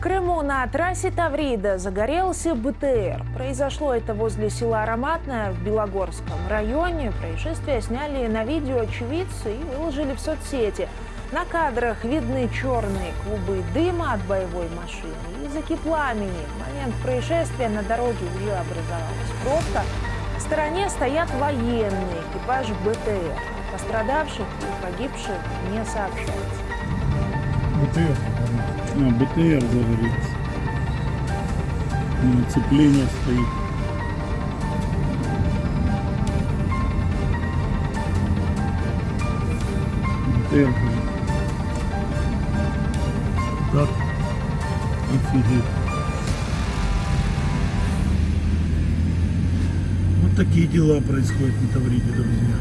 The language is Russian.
Крыму на трассе Таврида загорелся БТР. Произошло это возле села Ароматное в Белогорском районе. Происшествие сняли на видео очевидцы и выложили в соцсети. На кадрах видны черные клубы дыма от боевой машины и языки пламени. В момент происшествия на дороге уже образовалась пробка. В стороне стоят военные, экипаж БТР. Пострадавших и погибших не сообщается. БТР. А, БТР загорелся. Цепление стоит. БТР. Так. Офигеть. Вот такие дела происходят на Тавриде, друзья.